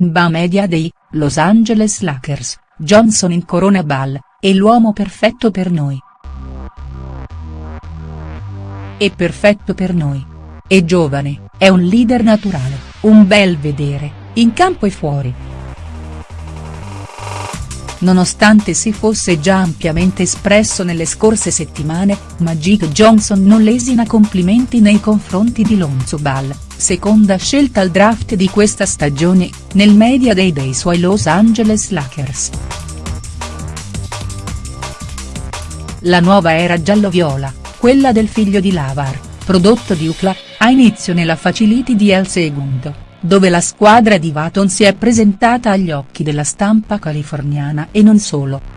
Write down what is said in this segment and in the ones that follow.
NBA Media Day, Los Angeles Lakers, Johnson in Corona Ball, è l'uomo perfetto per noi. È perfetto per noi. È giovane, è un leader naturale, un bel vedere, in campo e fuori. Nonostante si fosse già ampiamente espresso nelle scorse settimane, Magic Johnson non lesina complimenti nei confronti di Lonzo Ball, seconda scelta al draft di questa stagione, nel media day dei suoi Los Angeles Lakers. La nuova era giallo-viola, quella del figlio di Lavar, prodotto di UCLA, ha inizio nella facility di El Segundo dove la squadra di Vaton si è presentata agli occhi della stampa californiana e non solo.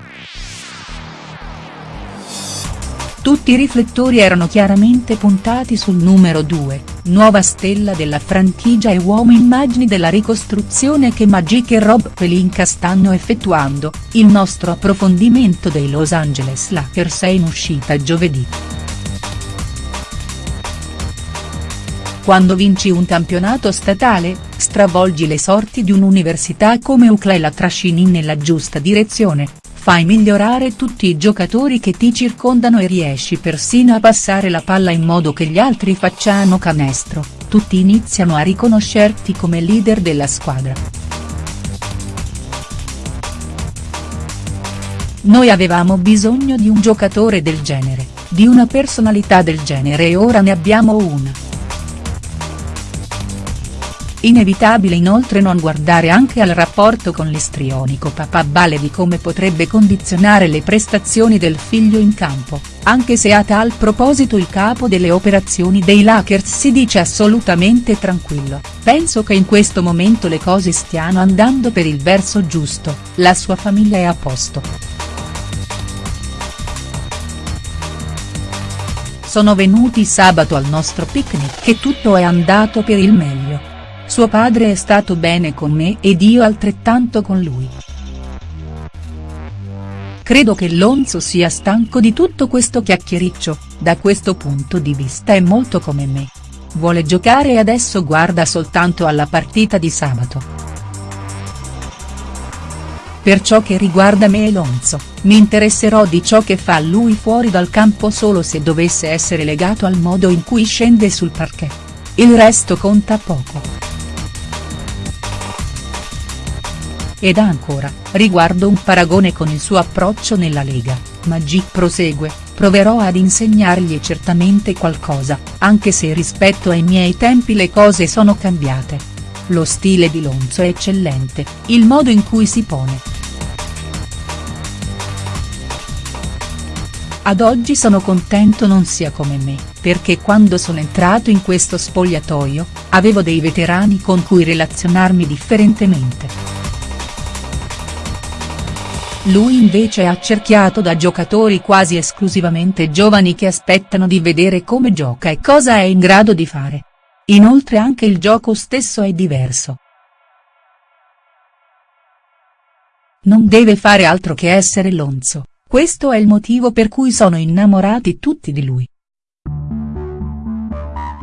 Tutti i riflettori erano chiaramente puntati sul numero 2, nuova stella della franchigia e uomo immagini della ricostruzione che Magic e Rob Pelinka stanno effettuando, il nostro approfondimento dei Los Angeles Lakers è in uscita giovedì. Quando vinci un campionato statale, stravolgi le sorti di un'università come UCLA e la trascini nella giusta direzione, fai migliorare tutti i giocatori che ti circondano e riesci persino a passare la palla in modo che gli altri facciano canestro, tutti iniziano a riconoscerti come leader della squadra. Noi avevamo bisogno di un giocatore del genere, di una personalità del genere e ora ne abbiamo una. Inevitabile inoltre non guardare anche al rapporto con l'istrionico papà Bale di come potrebbe condizionare le prestazioni del figlio in campo, anche se a tal proposito il capo delle operazioni dei Lakers si dice assolutamente tranquillo, penso che in questo momento le cose stiano andando per il verso giusto, la sua famiglia è a posto. Sono venuti sabato al nostro picnic e tutto è andato per il meglio. Suo padre è stato bene con me ed io altrettanto con lui. Credo che Lonzo sia stanco di tutto questo chiacchiericcio, da questo punto di vista è molto come me. Vuole giocare e adesso guarda soltanto alla partita di sabato. Per ciò che riguarda me e Lonzo, mi interesserò di ciò che fa lui fuori dal campo solo se dovesse essere legato al modo in cui scende sul parquet. Il resto conta poco. Ed ancora, riguardo un paragone con il suo approccio nella Lega, Magic prosegue, proverò ad insegnargli certamente qualcosa, anche se rispetto ai miei tempi le cose sono cambiate. Lo stile di Lonzo è eccellente, il modo in cui si pone. Ad oggi sono contento non sia come me, perché quando sono entrato in questo spogliatoio, avevo dei veterani con cui relazionarmi differentemente. Lui invece è accerchiato da giocatori quasi esclusivamente giovani che aspettano di vedere come gioca e cosa è in grado di fare. Inoltre anche il gioco stesso è diverso. Non deve fare altro che essere Lonzo, questo è il motivo per cui sono innamorati tutti di lui.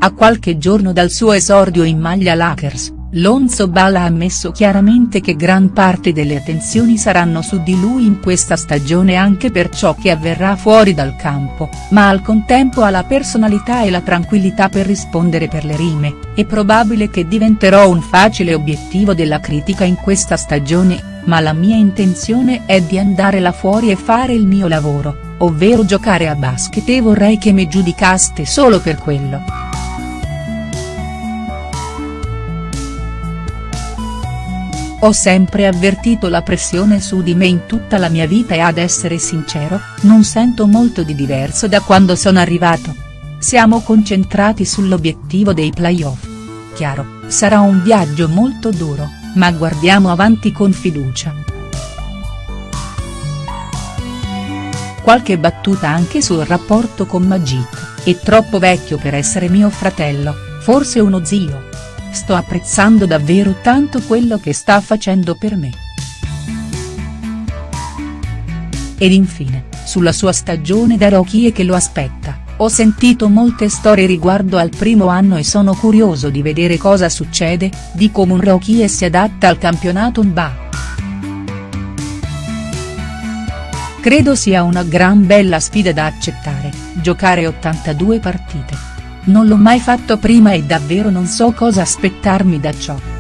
A qualche giorno dal suo esordio in maglia Lakers, Lonzo Ball ha ammesso chiaramente che gran parte delle attenzioni saranno su di lui in questa stagione anche per ciò che avverrà fuori dal campo, ma al contempo ha la personalità e la tranquillità per rispondere per le rime, è probabile che diventerò un facile obiettivo della critica in questa stagione, ma la mia intenzione è di andare là fuori e fare il mio lavoro, ovvero giocare a basket e vorrei che mi giudicaste solo per quello. Ho sempre avvertito la pressione su di me in tutta la mia vita e ad essere sincero, non sento molto di diverso da quando sono arrivato. Siamo concentrati sull'obiettivo dei playoff. Chiaro, sarà un viaggio molto duro, ma guardiamo avanti con fiducia. Qualche battuta anche sul rapporto con Magic, è troppo vecchio per essere mio fratello, forse uno zio sto apprezzando davvero tanto quello che sta facendo per me. Ed infine, sulla sua stagione da rookie che lo aspetta, Ho sentito molte storie riguardo al primo anno e sono curioso di vedere cosa succede, dico Munrochi e si adatta al campionato NBA. Credo sia una gran bella sfida da accettare, giocare 82 partite. Non l'ho mai fatto prima e davvero non so cosa aspettarmi da ciò.